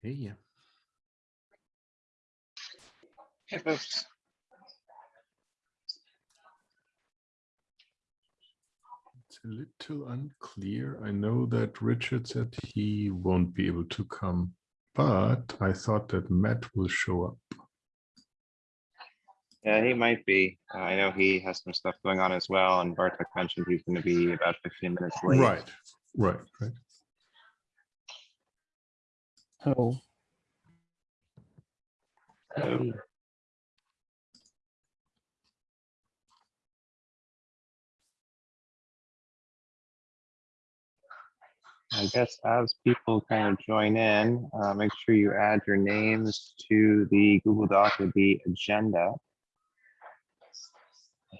Hey, yeah. Hey, folks. It's a little unclear. I know that Richard said he won't be able to come, but I thought that Matt will show up. Yeah, he might be. Uh, I know he has some stuff going on as well, and Bartek mentioned he's going to be about 15 minutes late. Right, right, right. Oh, So, I guess as people kind of join in, uh, make sure you add your names to the Google Doc with the agenda.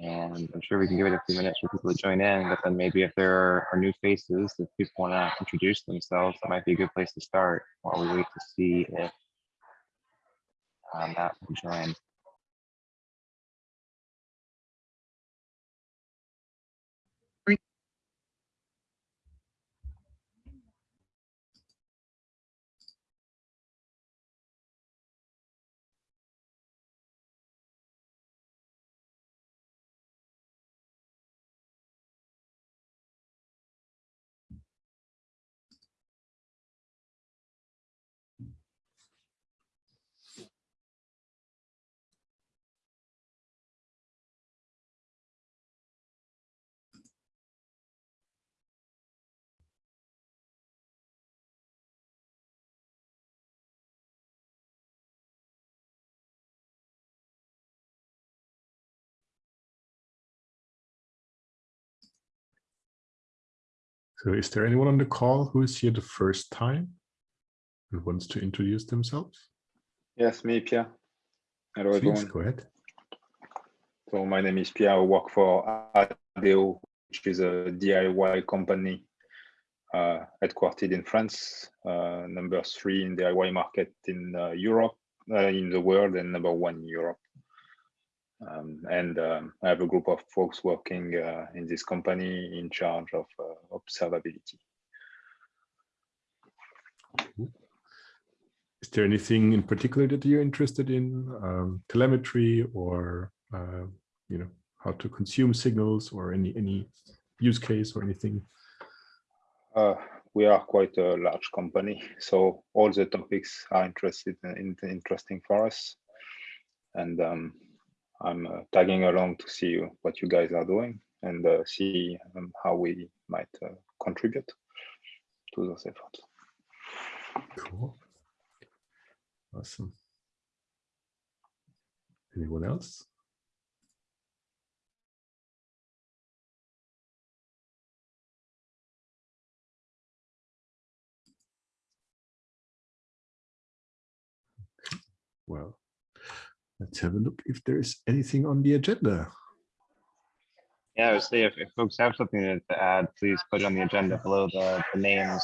And I'm sure we can give it a few minutes for people to join in, but then maybe if there are, are new faces, if people want to introduce themselves, that might be a good place to start while we wait to see if um, that will join. So is there anyone on the call who is here the first time and wants to introduce themselves? Yes, me, Pierre. Hello, Please everyone. go ahead. So my name is Pierre. I work for ADEO, which is a DIY company uh, headquartered in France, uh, number three in the DIY market in uh, Europe, uh, in the world, and number one in Europe. Um, and um, I have a group of folks working uh, in this company in charge of uh, observability. Is there anything in particular that you're interested in? Um, telemetry or, uh, you know, how to consume signals or any, any use case or anything? Uh, we are quite a large company, so all the topics are interested in, in- interesting for us. And um, I'm uh, tagging along to see what you guys are doing and uh, see um, how we might uh, contribute to those efforts. Cool. Awesome. Anyone else? Well, let's have a look if there's anything on the agenda. Yeah, I would say if, if folks have something to to add, please put it on the agenda below the, the names.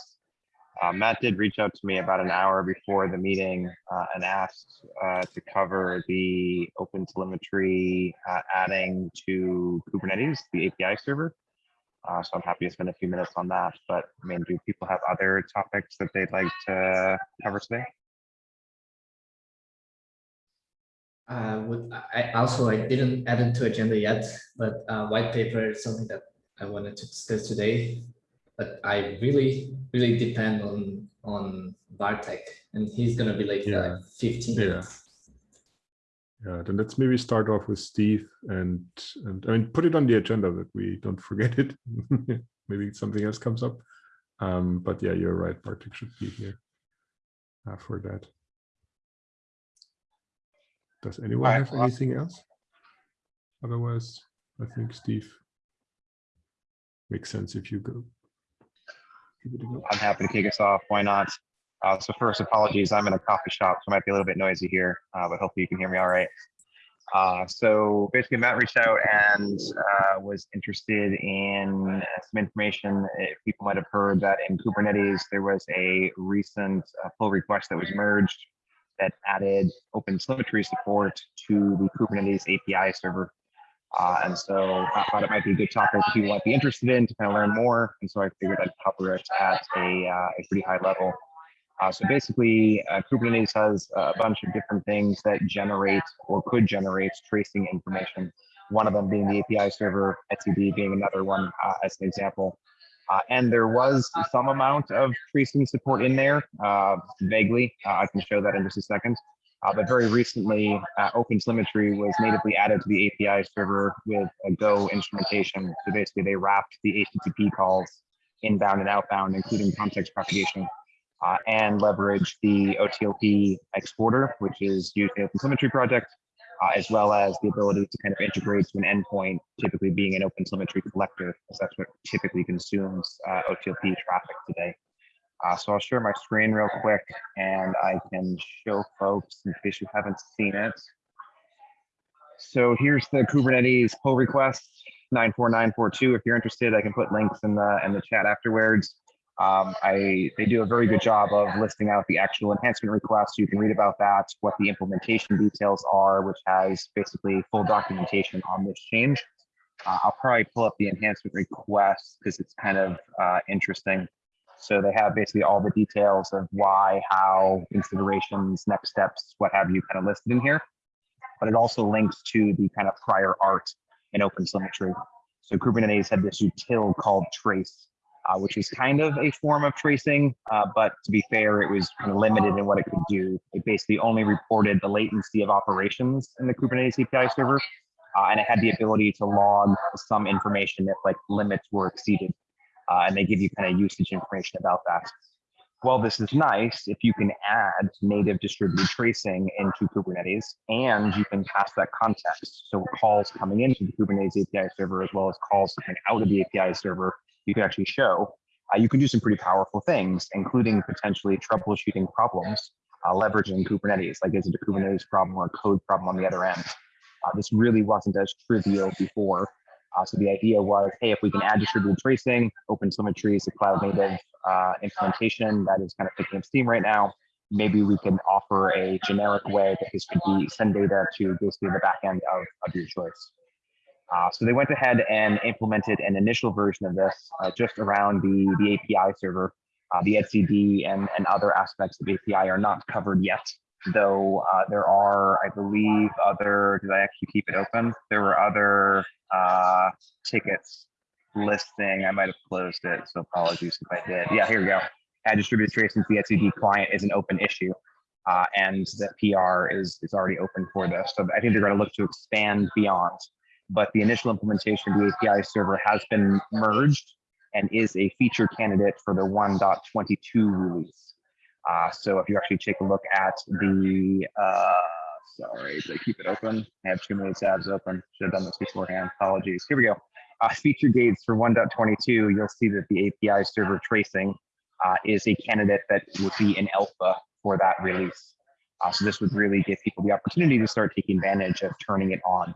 Uh, Matt did reach out to me about an hour before the meeting uh, and asked uh, to cover the open telemetry uh, adding to Kubernetes, the API server. Uh, so I'm happy to spend a few minutes on that. But I mean, do people have other topics that they'd like to cover today? Uh, would I also I didn't add it to agenda yet, but uh, white paper is something that I wanted to discuss today. But I really, really depend on on Bartek, and he's gonna be like Yeah. uh, 15 Yeah. minutes. Yeah, then let's maybe start off with Steve and, and I mean, put it on the agenda that we don't forget it. Maybe something else comes up. Um, but yeah, you're right, Bartek should be here uh, for that. Does anyone Alright, have anything else? Otherwise, I think Steve makes sense if you go. Give it a go. I'm happy to kick us off. Why not? Uh, so first, apologies. I'm in a coffee shop, so it might be a little bit noisy here, uh, but hopefully you can hear me all right. Uh, so basically, Matt reached out and uh, was interested in some information. If people might have heard that in Kubernetes, there was a recent uh, pull request that was merged that added open telemetry support to the Kubernetes API server. Uh, and so I thought it might be a good topic that people might be interested in to kind of learn more. And so I figured I'd cover it at a, uh, a pretty high level. Uh, so basically, uh, Kubernetes has a bunch of different things that generate or could generate tracing information. One of them being the API server, etcd being another one uh, as an example. Uh, and there was some amount of tracing support in there, uh, vaguely. Uh, I can show that in just a second. Uh, but very recently, uh, OpenTelemetry was natively added to the API server with a Go instrumentation. So basically, they wrapped the HTTP calls inbound and outbound, including context propagation, uh, and leveraged the OTLP exporter, which is used in the OpenTelemetry project, uh, as well as the ability to kind of integrate to an endpoint, typically being an OpenTelemetry collector, because that's what typically consumes uh, OTLP traffic today. Uh, so I'll share my screen real quick and I can show folks in case you haven't seen it. So here's the Kubernetes pull request 94942. If you're interested, I can put links in the in the chat afterwards. Um, I they do a very good job of listing out the actual enhancement requests. You can read about that, what the implementation details are, which has basically full documentation on this change. Uh, I'll probably pull up the enhancement request because it's kind of uh, interesting. So they have basically all the details of why, how, considerations, next steps, what have you kind of listed in here. But it also links to the kind of prior art in OpenTelemetry. So Kubernetes had this util called trace, uh, which is kind of a form of tracing, uh, but to be fair, it was kind of limited in what it could do. It basically only reported the latency of operations in the Kubernetes API server, uh, and it had the ability to log some information if like limits were exceeded uh, and they give you kind of usage information about that. Well, this is nice if you can add native distributed tracing into Kubernetes and you can pass that context. So calls coming into the Kubernetes API server as well as calls coming out of the API server, you can actually show uh, you can do some pretty powerful things, including potentially troubleshooting problems, uh, leveraging Kubernetes. Like, is it a Kubernetes problem or a code problem on the other end? Uh, this really wasn't as trivial before. Uh, so the idea was, hey, if we can add distributed tracing, OpenTelemetry is a cloud native uh, implementation that is kind of picking up steam right now. Maybe we can offer a generic way that this could be send data to basically the back end of, of your choice. Uh, so they went ahead and implemented an initial version of this uh, just around the, the API server. Uh, the etcd and, and other aspects of API are not covered yet, though uh, there are, I believe, other, did I actually keep it open? There were other uh, tickets listing. I might have closed it, so apologies if I did. Yeah, here we go. Add distributed tracing to the etcd client is an open issue. Uh, and the PR is, is already open for this. So I think they're going to look to expand beyond. But the initial implementation of the API server has been merged and is a feature candidate for the 1.22 release. Uh, so if you actually take a look at the, uh, sorry, did I keep it open? I have too many tabs open. Should have done this beforehand. Apologies. Here we go. Uh, feature gates for 1.22, you'll see that the API server tracing uh, is a candidate that would be in alpha for that release. Uh, so this would really give people the opportunity to start taking advantage of turning it on.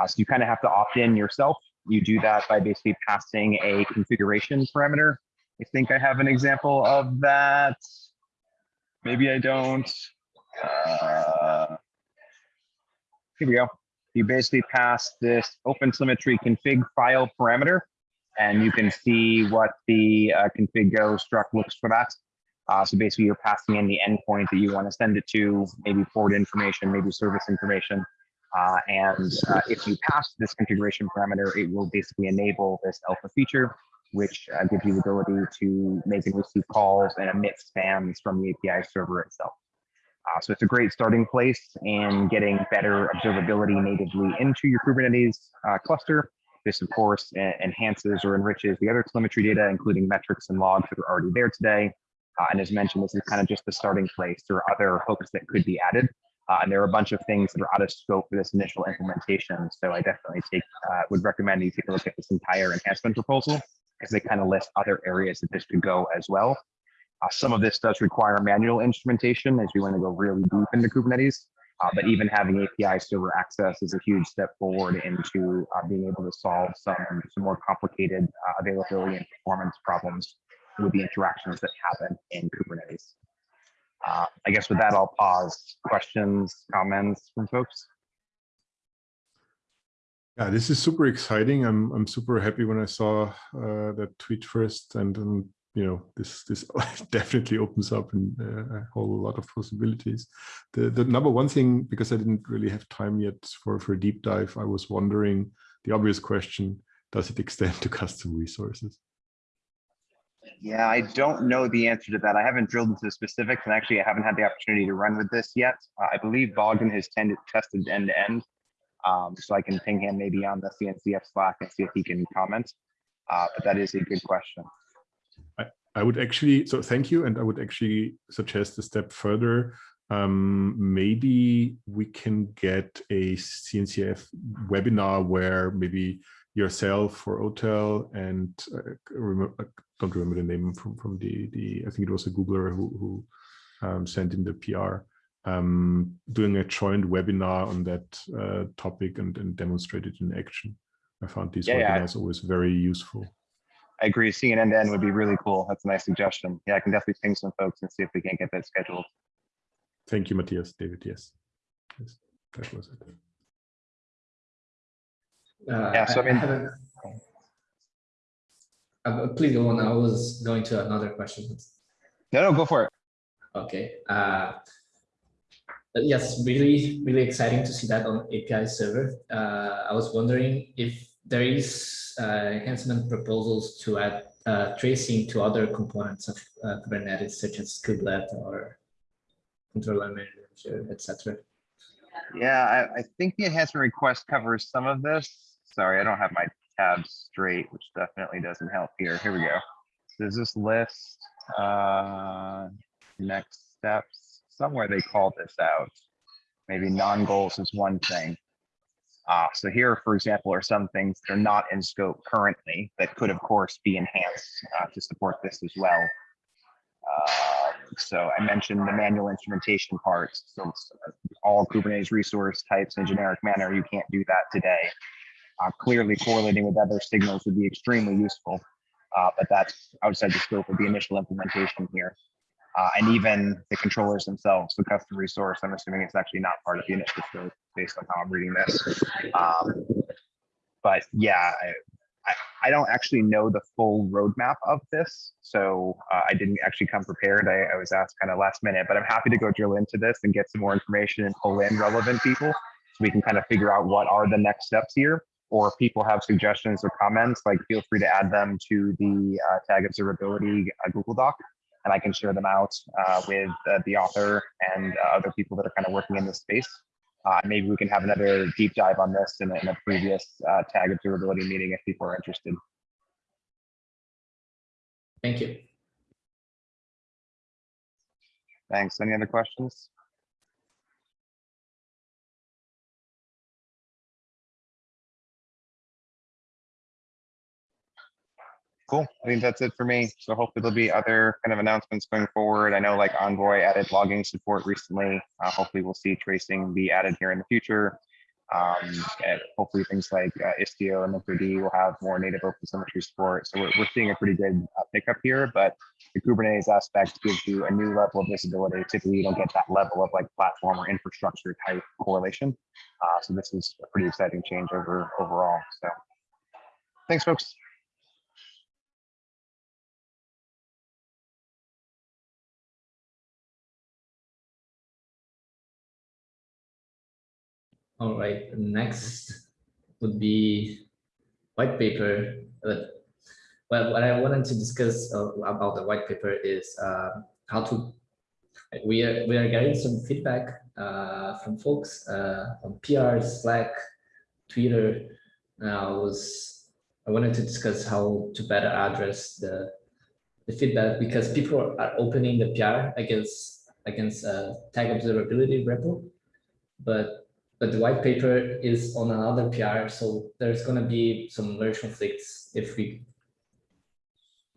Uh, so you kind of have to opt in yourself. You do that by basically passing a configuration parameter. I think I have an example of that. Maybe I don't. Uh, here we go. You basically pass this OpenTelemetry config file parameter, and you can see what the uh, config go struct looks for that. Uh, so basically, you're passing in the endpoint that you want to send it to, maybe port information, maybe service information. Uh, and uh, if you pass this configuration parameter, it will basically enable this alpha feature, which uh, gives you the ability to make and receive calls and emit spans from the API server itself. Uh, so it's a great starting place in getting better observability natively into your Kubernetes uh, cluster. This, of course, enhances or enriches the other telemetry data, including metrics and logs that are already there today. Uh, and as mentioned, this is kind of just the starting place. There are other hooks that could be added. Uh, and there are a bunch of things that are out of scope for this initial implementation. So I definitely take uh, would recommend you take a look at this entire enhancement proposal because they kind of list other areas that this could go as well. Uh, some of this does require manual instrumentation as we want to go really deep into Kubernetes. Uh, but even having API server access is a huge step forward into uh, being able to solve some, some more complicated uh, availability and performance problems with the interactions that happen in Kubernetes. Uh, I guess with that, I'll pause. Questions, comments from folks? Yeah, this is super exciting. I'm I'm super happy when I saw uh, that tweet first, and um, you know, this this definitely opens up uh, a whole lot of possibilities. The the number one thing, because I didn't really have time yet for for a deep dive, I was wondering the obvious question: Does it extend to custom resources? Yeah, I don't know the answer to that. I haven't drilled into the specifics, and actually, I haven't had the opportunity to run with this yet. Uh, I believe Bogdan has tended, tested end to end, um, so I can ping him maybe on the CNCF Slack and see if he can comment. Uh, but that is a good question. I would actually, so thank you. And I would actually suggest a step further. Um, maybe we can get a CNCF webinar where maybe yourself or Otel and uh, I don't remember the name from, from the, the, I think it was a Googler who, who um, sent in the PR, um, doing a joint webinar on that uh, topic and, and demonstrate it in action. I found these Yeah, yeah. always very useful. I agree. Seeing an end to end would be really cool. That's a nice suggestion. Yeah, I can definitely ping some folks and see if we can get that scheduled. Thank you, Matthias. David, yes. yes that was it. Uh, Yeah, so I mean- haven't- Uh, please go on. I was going to another question. No, no, go for it. Okay. Uh, yes, really, really exciting to see that on API server. Uh, I was wondering if there is uh, enhancement proposals to add uh, tracing to other components of uh, Kubernetes, such as kubelet or controller manager, etc. Yeah, I, I think the enhancement request covers some of this. Sorry, I don't have my tabs straight, which definitely doesn't help here. Here we go. There's this list, uh, next steps, somewhere they call this out. Maybe non-goals is one thing. Uh, so here, for example, are some things that are not in scope currently that could, of course, be enhanced uh, to support this as well. Uh, so I mentioned the manual instrumentation parts. So uh, all Kubernetes resource types in a generic manner, you can't do that today. Clearly correlating with other signals would be extremely useful, uh, but that's outside the scope of the initial implementation here. Uh, and even the controllers themselves, the custom resource, I'm assuming it's actually not part of the initial scope based on how I'm reading this. Um, but yeah, I, I, I don't actually know the full roadmap of this, so uh, I didn't actually come prepared. I, I was asked kind of last minute, but I'm happy to go drill into this and get some more information and pull in relevant people so we can kind of figure out what are the next steps here. Or if people have suggestions or comments, like feel free to add them to the uh, Tag Observability uh, Google Doc, and I can share them out uh, with uh, the author and uh, other people that are kind of working in this space. Uh, maybe we can have another deep dive on this in a, in a previous uh, tag observability meeting if people are interested. Thank you. Thanks. Any other questions? Cool. I think that's it for me. So hopefully there'll be other kind of announcements going forward. I know like Envoy added logging support recently. Uh, hopefully we'll see tracing be added here in the future. Um, and hopefully things like uh, Istio and Linkerd will have more native OpenTelemetry support. So we're, we're seeing a pretty good uh, pickup here, but the Kubernetes aspect gives you a new level of visibility. Typically you don't get that level of like platform or infrastructure type correlation. Uh, so this is a pretty exciting change over overall. So thanks folks. All right, next would be white paper. Well, what I wanted to discuss uh, about the white paper is uh, how to. We are we are getting some feedback uh, from folks uh, on PR, Slack, Twitter. I was I wanted to discuss how to better address the the feedback because people are opening the PR against against uh, tag observability repo, but but the white paper is on another PR, so there's going to be some merge conflicts if we.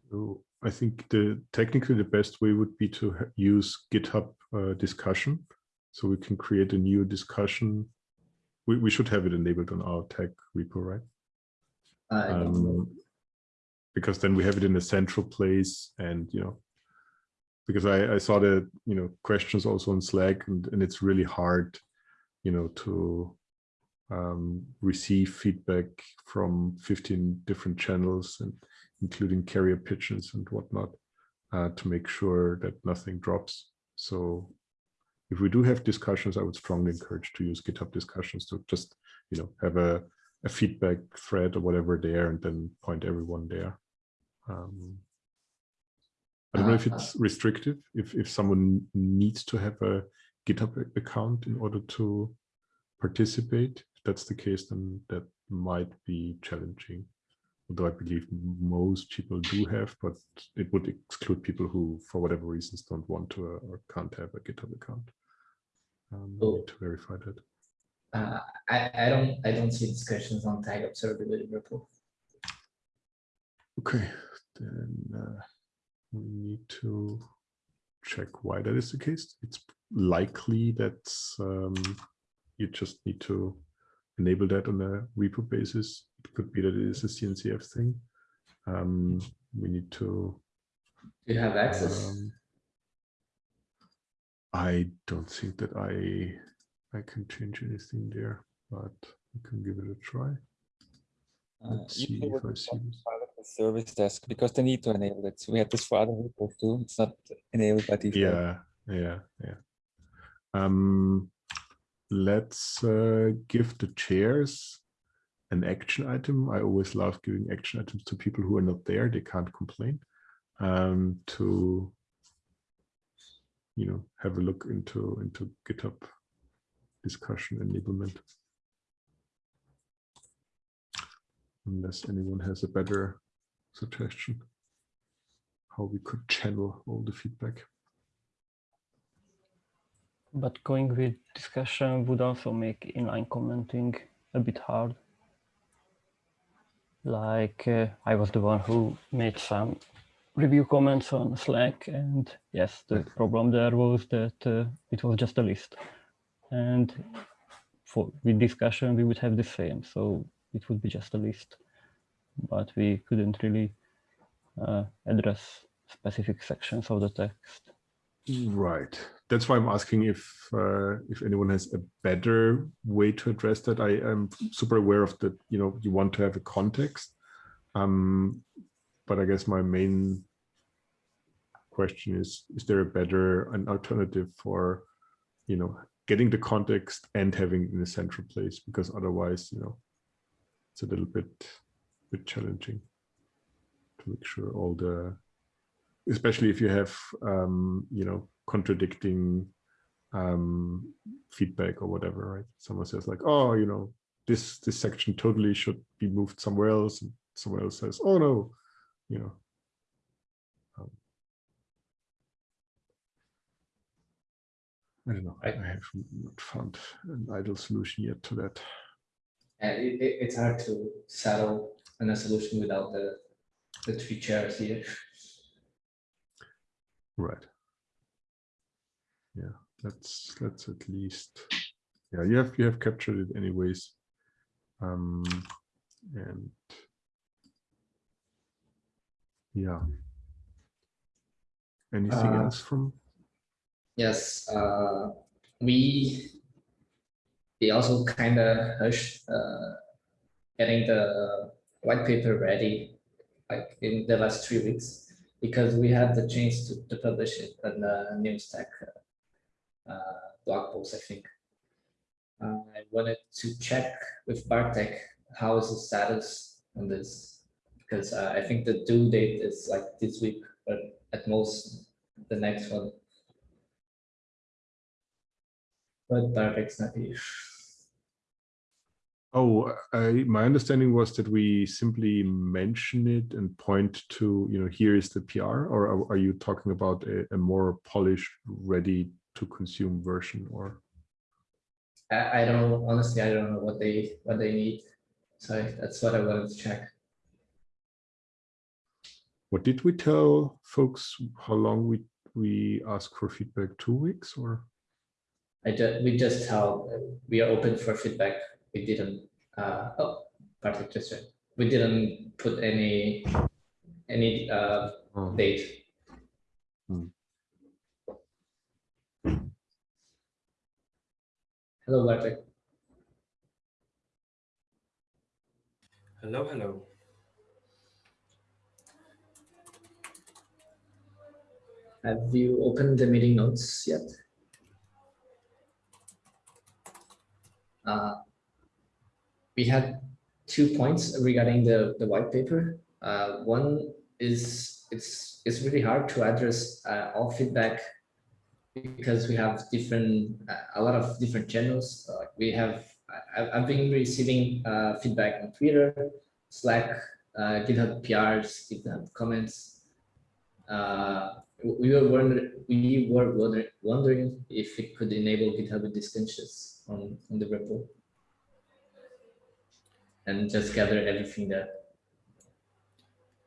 So I think the technically the best way would be to use GitHub uh, discussion, so we can create a new discussion. We we should have it enabled on our tech repo, right? Uh, I don't know. Um, because then we have it in a central place, and you know, because I I saw the you know questions also on Slack, and and it's really hard you know, to um, receive feedback from 15 different channels and including carrier pigeons and whatnot. uh, to make sure that nothing drops. So if we do have discussions, I would strongly encourage to use GitHub discussions to just, you know, have a, a feedback thread or whatever there and then point everyone there. Um, I don't know if Uh, it's restrictive, if, if someone needs to have a GitHub account in order to participate. If that's the case, then that might be challenging. Although I believe most people do have, but it would exclude people who, for whatever reasons, don't want to uh, or can't have a GitHub account. Um, Oh. need to verify that. Uh, I, I don't I don't see discussions on tag observability report. Okay, then uh, we need to check why that is the case. It's likely that um, you just need to enable that on a repo basis. It could be that it is a CNCF thing. Um, we need to. Do you have access? um, I don't think that I I can change anything there, but I can give it a try. Uh, Let's usually see if I see this. is part of the service desk because they need to enable it. So we had this for other reports too. It's not enabled by default. Yeah, yeah, yeah. Um, let's uh, give the chairs an action item. I always love giving action items to people who are not there. They can't complain. Um, to you know, have a look into into GitHub discussion enablement. Unless anyone has a better suggestion how we could channel all the feedback. But going with discussion would also make inline commenting a bit hard. Like uh, I was the one who made some review comments on Slack and yes, the problem there was that uh, it was just a list. And for with discussion, we would have the same. So it would be just a list, but we couldn't really uh, address specific sections of the text. Right. That's why I'm asking if uh, if anyone has a better way to address that. I am super aware of that. You know, you want to have a context, um, but I guess my main question is: Is there a better an alternative for, you know, getting the context and having in a central place? Because otherwise, you know, it's a little bit bit challenging to make sure all the especially if you have um, you know contradicting um, feedback or whatever right someone says like oh you know this this section totally should be moved somewhere else and someone else says oh no you know um, I don't know. I Right. have not found an ideal solution yet to that. And it, it, it's hard to settle on a solution without the the three chairs here. Right. Yeah, let's let's at least yeah, you have you have captured it anyways. Um and yeah. Anything Uh, else from Yes, uh, we we also kind of hushed uh, getting the white paper ready like in the last three weeks because we had the chance to, to publish it in the New Stack uh, uh, blog post, I think. Uh, I wanted to check with Bartek how is the status on this because uh, I think the due date is like this week, but at most the next one. But Bartek's not here. Oh, I, my understanding was that we simply mention it and point to, you know, here is the PR, or are, are you talking about a, a more polished, ready to consume version or? I, I don't honestly, I don't know what they what they need. So that's what I wanted to check. What did we tell folks? How long we we ask for feedback? Two weeks or? I just we just tell we are open for feedback. We didn't. Uh, oh, Bartek just said we didn't put any any uh, Oh, date. Hmm. Hello, Bartek. Hello, hello. Have you opened the meeting notes yet? Uh, we had two points regarding the, the white paper. Uh, one is it's it's really hard to address uh, all feedback because we have different uh, a lot of different channels. Uh, we have I, I've been receiving uh, feedback on Twitter, Slack, uh, GitHub PRs, GitHub comments. We were wondering we were wonder, wondering if it could enable GitHub discussions on on the repo and just gather everything there.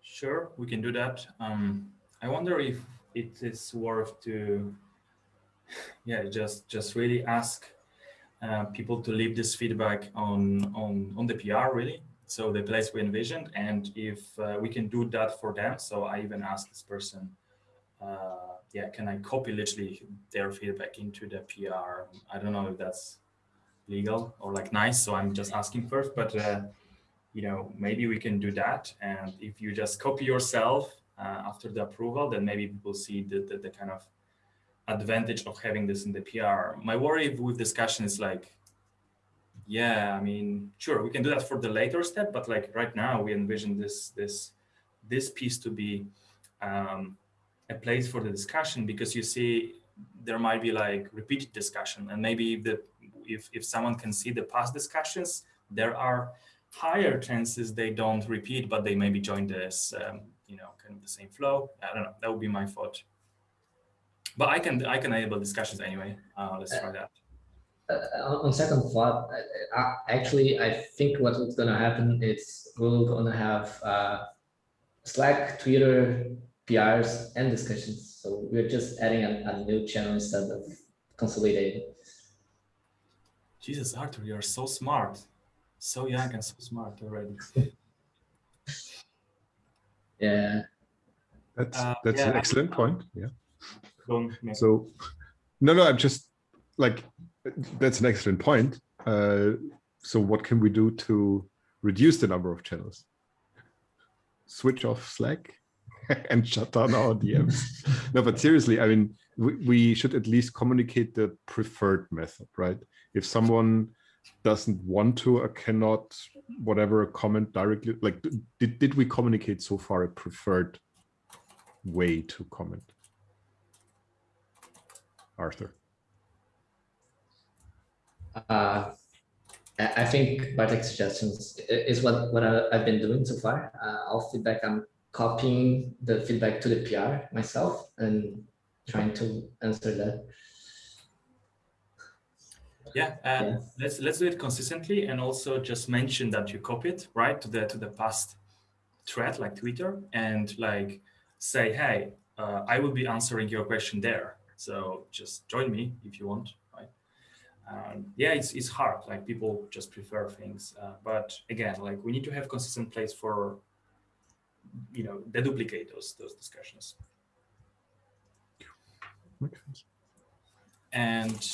Sure, we can do that. Um, I wonder if it is worth to, yeah, just just really ask uh, people to leave this feedback on on on the PR really. So the place we envisioned, and if uh, we can do that for them. So I even asked this person, uh, yeah, can I copy literally their feedback into the PR? I don't know if that's legal or like nice. So I'm just asking first, but uh, you know, maybe we can do that. And if you just copy yourself uh, after the approval, then maybe people see the, the, the, kind of advantage of having this in the PR. My worry with discussion is like, yeah, I mean, sure, we can do that for the later step, but like right now we envision this, this, this piece to be um, a place for the discussion because you see there might be like repeated discussion and maybe the if, if someone can see the past discussions, there are higher chances they don't repeat, but they maybe join this, um, you know, kind of the same flow. I don't know. That would be my thought. But I can I can enable discussions anyway. Uh, let's try that. Uh, on second thought, I, actually, I think what's going to happen is we're going to have uh, Slack, Twitter, PRs, and discussions. So we're just adding a, a new channel instead of consolidating. Jesus, Arthur, you're so smart so young and so smart already. yeah. That's uh, that's yeah, an excellent I, point. Yeah. Don't so no, no, I'm just like that's an excellent point. Uh, so what can we do to reduce the number of channels? Switch off Slack and shut down our DMs. no, but seriously, I mean, we, we should at least communicate the preferred method, right? If someone doesn't want to or cannot whatever comment directly like did, did we communicate so far a preferred way to comment arthur uh i think bartek suggestions is what what I, have been doing so far uh, all feedback i'm copying the feedback to the pr myself and trying to answer that yeah, uh, yeah, let's let's do it consistently and also just mention that you copy it right to the to the past thread like Twitter and like say, hey, uh, I will be answering your question there. So just join me if you want, right? Um, yeah, it's it's hard. Like people just prefer things, uh, but again, like we need to have consistent place for you know deduplicate those those discussions. And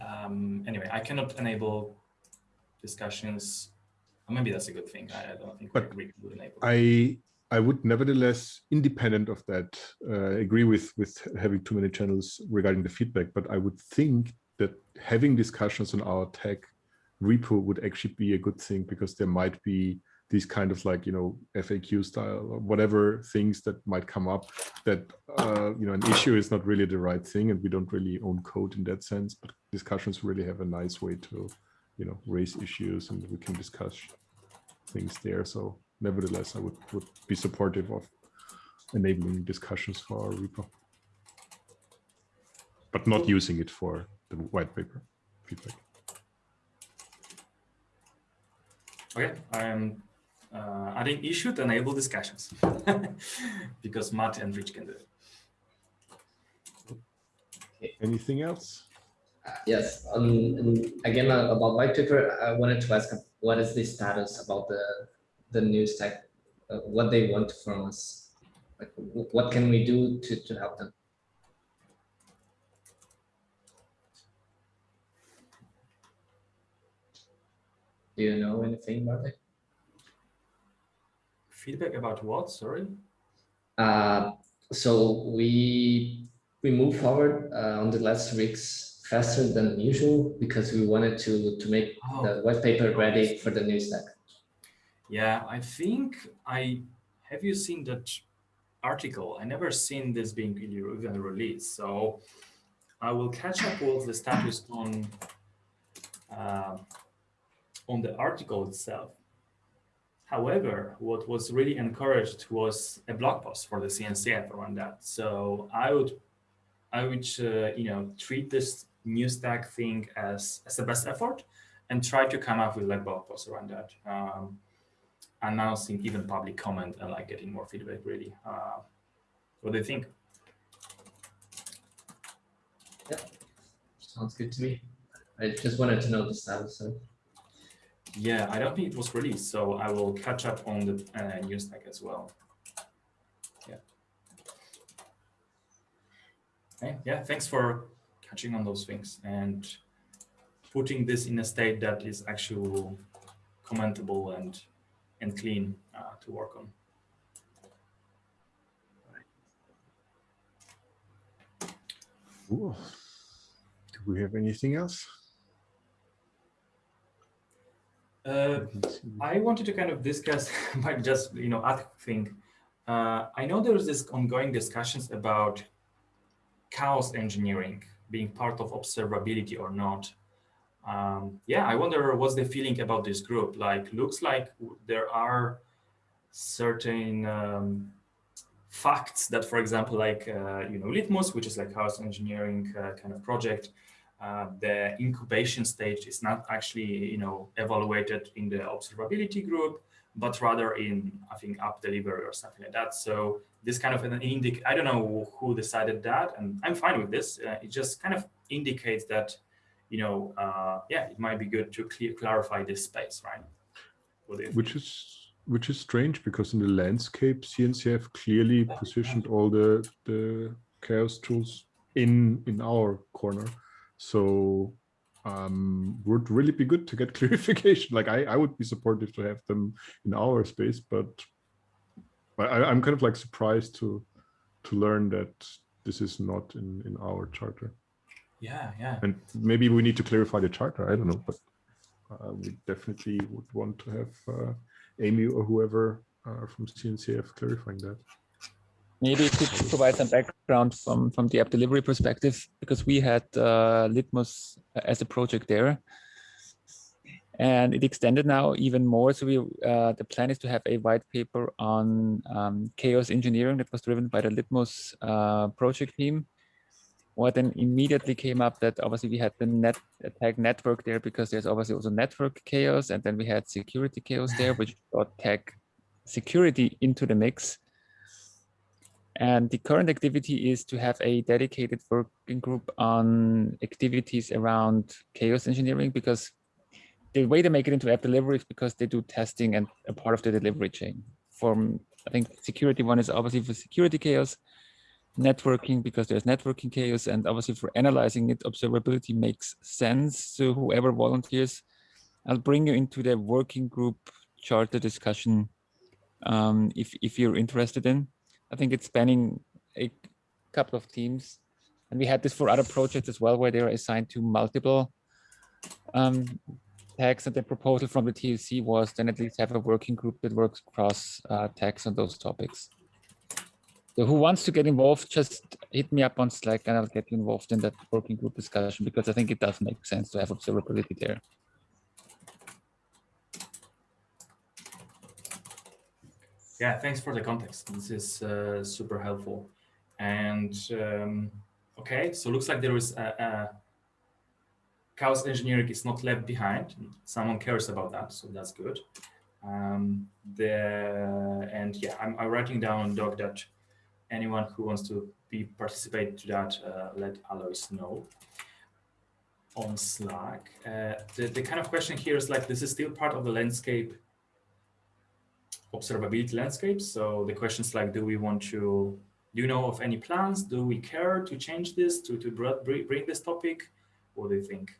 um, anyway, I cannot enable discussions. Maybe that's a good thing. I, I don't think but we would enable. I I would nevertheless, independent of that, uh, agree with with having too many channels regarding the feedback. But I would think that having discussions on our tech repo would actually be a good thing because there might be these kind of like you know FAQ style or whatever things that might come up that uh, you know an issue is not really the right thing and we don't really own code in that sense but discussions really have a nice way to you know raise issues and we can discuss things there so nevertheless I would would be supportive of enabling discussions for our repo but not using it for the white paper feedback. Okay, I'm uh, adding issue to enable discussions because Matt and Rich can do it. Anything else? Uh, yes. Um, again, uh, about white paper, I wanted to ask what is the status about the the new stack, uh, what they want from us, like what can we do to to help them? Do you know anything about it? Feedback about what? Sorry. Uh, so we we moved forward uh, on the last weeks faster than usual because we wanted to to make Oh. the white paper ready for the new stack. Yeah, I think I have you seen that article? I never seen this being even released. So I will catch up with the status on uh, on the article itself. However, what was really encouraged was a blog post for the CNCF around that. So I would I would uh, you know treat this new stack thing as as the best effort and try to come up with like blog posts around that. Um, announcing even public comment and like getting more feedback really. Uh, what do you think? Yeah, sounds good to me. I just wanted to know the status. Yeah, I don't think it was released, so I will catch up on the uh, news stack as well. Yeah. Okay, yeah, thanks for catching on those things and putting this in a state that is actually commentable and and clean uh, to work on. Cool. Do we have anything else? Uh, I wanted to kind of discuss, but just you know, ask thing. Uh, I know there is this ongoing discussions about chaos engineering being part of observability or not. Um, yeah, I wonder what's the feeling about this group. Like, looks like there are certain um, facts that, for example, like uh, you know, Litmus, which is like chaos engineering uh, kind of project, uh, the incubation stage is not actually, you know, evaluated in the observability group, but rather in, I think, app delivery or something like that. So this kind of an indic, I don't know who decided that, and I'm fine with this. Uh, it just kind of indicates that, you know, uh, yeah, it might be good to clear, clarify this space, right? Which is which is strange because in the landscape CNCF clearly positioned all the the chaos tools in in our corner so um would really be good to get clarification. Like i i would be supportive to have them in our space but I, i'm kind of like surprised to to learn that this is not in in our charter. Yeah, yeah. and maybe we need to clarify the charter i don't know but uh, we definitely would want to have uh, amy or whoever uh, from cncf clarifying that Maybe to provide some background from, from the app delivery perspective, because we had uh, Litmus as a project there. And it extended now even more. So we uh, the plan is to have a white paper on um, chaos engineering that was driven by the Litmus uh, project team. What then immediately came up that obviously we had the net attack network there because there's obviously also network chaos, and then we had security chaos there, which brought TAG security into the mix. And the current activity is to have a dedicated working group on activities around chaos engineering because the way they make it into app delivery is because they do testing and a part of the delivery chain. From I think security one is obviously for security chaos, networking because there's networking chaos, and obviously for analyzing it, observability makes sense. So whoever volunteers, I'll bring you into the working group charter discussion um, if if you're interested in. I think it's spanning a couple of teams. And we had this for other projects as well, where they were assigned to multiple um, tags. And the proposal from the TOC was then at least have a working group that works across uh, tags on those topics. So who wants to get involved, just hit me up on Slack and I'll get you involved in that working group discussion because I think it does make sense to have observability there. Yeah, thanks for the context. This is uh, super helpful. And um, okay, so looks like there is a, a chaos engineering is not left behind. Someone cares about that, so that's good. Um, the and yeah, I'm, I'm writing down doc that anyone who wants to be participate to that, uh, let Alois know on Slack. Uh, the, the kind of question here is like, this is still part of the landscape observability landscape. So the questions like, do we want to, do you know of any plans? Do we care to change this, to, to bring this topic? What do you think?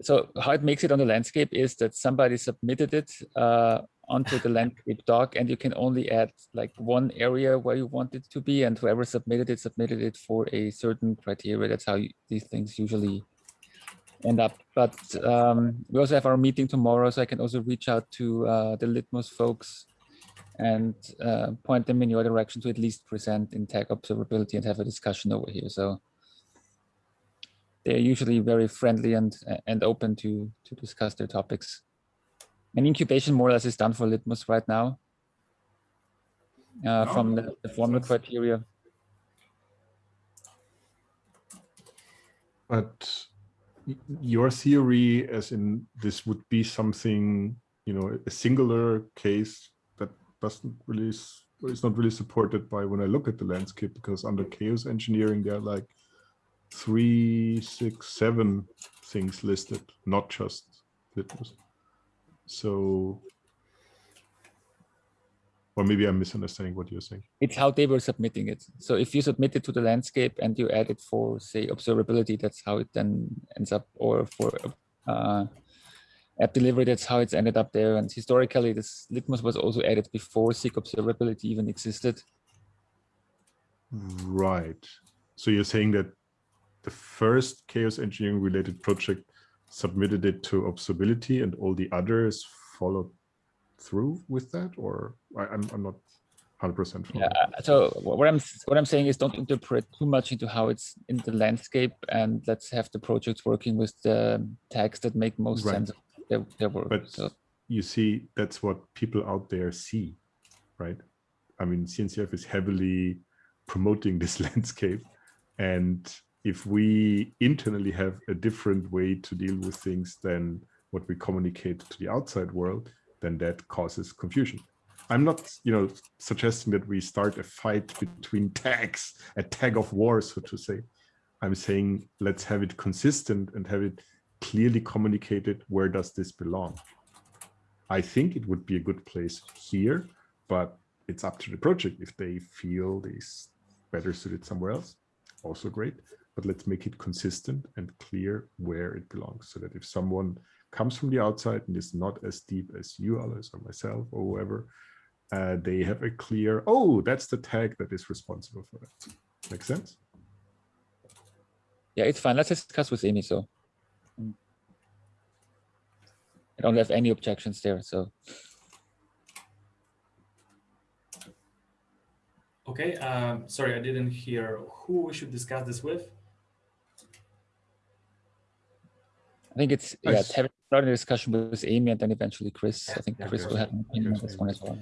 so how it makes it on the landscape is that somebody submitted it uh, onto the landscape doc and you can only add like one area where you want it to be and whoever submitted it submitted it for a certain criteria that's how you, these things usually end up. But um, we also have our meeting tomorrow so i can also reach out to uh, the litmus folks and uh, point them in your direction to at least present in tag observability and have a discussion over here. So they're usually very friendly and and open to to discuss their topics. And incubation more or less is done for litmus right now uh, from the, the formal criteria. But your theory, as in this would be something, you know, a singular case that doesn't really, s- is not really supported by when I look at the landscape, because under chaos engineering, there are like three, six, seven things listed, not just litmus. So, or maybe I'm misunderstanding what you're saying. it's how they were submitting it. So if you submit it to the landscape and you add it for, say, observability, that's how it then ends up, or for uh, app delivery, that's how it's ended up there. And historically, this Litmus was also added before SIG observability even existed. Right. So you're saying that the first chaos engineering related project submitted it to observability and all the others followed through with that or I, I'm, I'm not 100% Yeah. So what I'm what I'm saying is don't interpret too much into how it's in the landscape, and let's have the projects working with the tags that make most Right. sense of their, their work. But so you see, that's what people out there see, right? I mean, CNCF is heavily promoting this landscape. And if we internally have a different way to deal with things than what we communicate to the outside world, then that causes confusion. I'm not, you know, suggesting that we start a fight between tags, a tag of war, so to say. I'm saying let's have it consistent and have it clearly communicated where does this belong. I think it would be a good place here, but it's up to the project if they feel this better suited somewhere else. Also great, but let's make it consistent and clear where it belongs so that if someone comes from the outside and is not as deep as you, Alois, or myself, or whoever, uh, they have a clear, oh, that's the tag that is responsible for that. Make sense? yeah, it's fine. Let's discuss with Amy. So. I don't have any objections there. So Okay, um, sorry, I didn't hear who we should discuss this with. I think it's yeah, Nice. having started a discussion with Amy and then eventually Chris. I think Yeah, Chris will have an opinion on this one as well.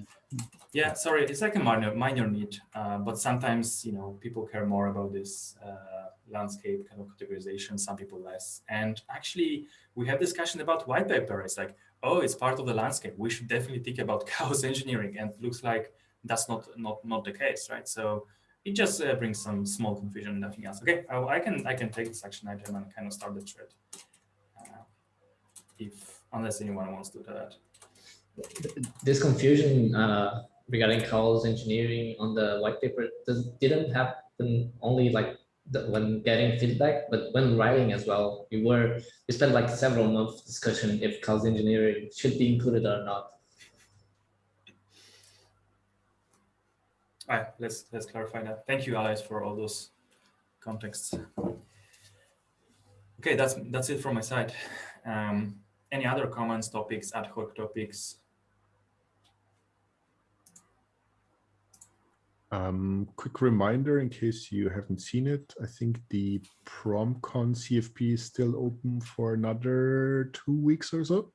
Yeah, sorry, it's like a minor minor need, uh, but sometimes you know people care more about this uh, landscape kind of categorization. Some people less. And actually, we have discussion about white paper. It's like, oh, it's part of the landscape. We should definitely think about chaos engineering, and it looks like that's not not not the case, right? So it just uh, brings some small confusion, and nothing else. Okay, I, I can I can take this action item and kind of start the thread. If unless anyone wants to do that. This confusion uh, regarding chaos engineering on the white paper does, didn't happen only like the, when getting feedback, but when writing as well. We were we spent like several months discussion if chaos engineering should be included or not. All right, let's let's clarify that. Thank you, Alois, for all those contexts. Okay, that's that's it from my side. Um, any other comments, topics, ad hoc topics? Um, quick reminder in case you haven't seen it, I think the PromCon CFP is still open for another two weeks or so.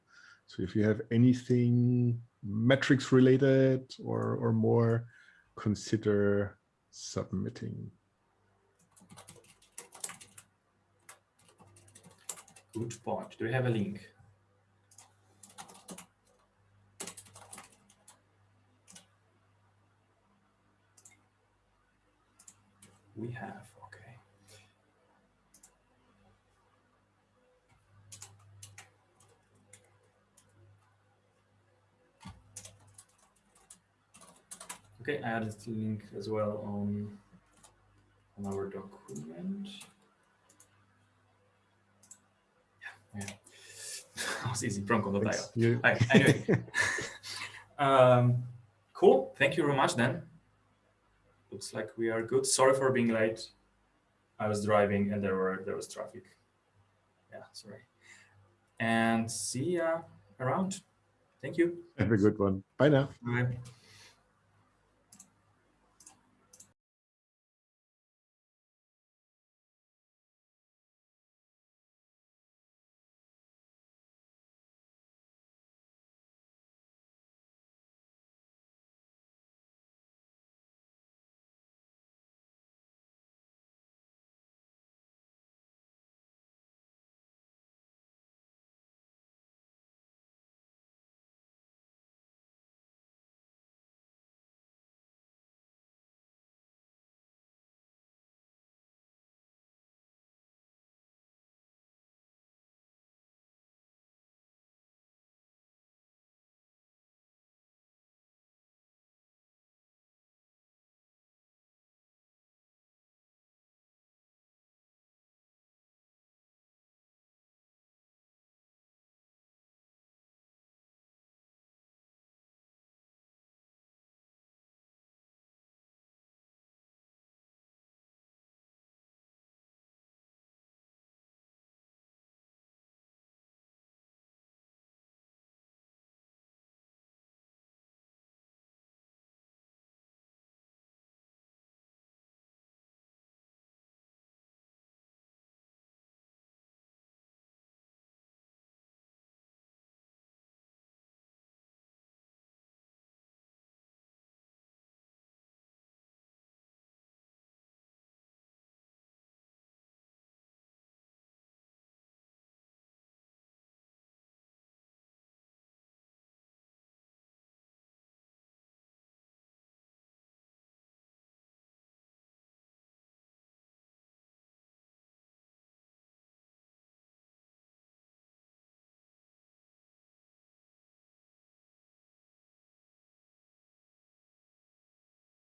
So if you have anything metrics related or, or more, consider submitting. Good point. Do we have a link? We have, okay. Okay, I added the link as well on, on our document. Yeah, yeah. that was easy. Pronto.io. Thanks. You- Hi, anyway. um, cool. Thank you very much then. Looks like we are good. Sorry for being late. I was driving and there were there was traffic. Yeah, sorry. And see ya around. Thank you. Have a good one. Bye now. Bye.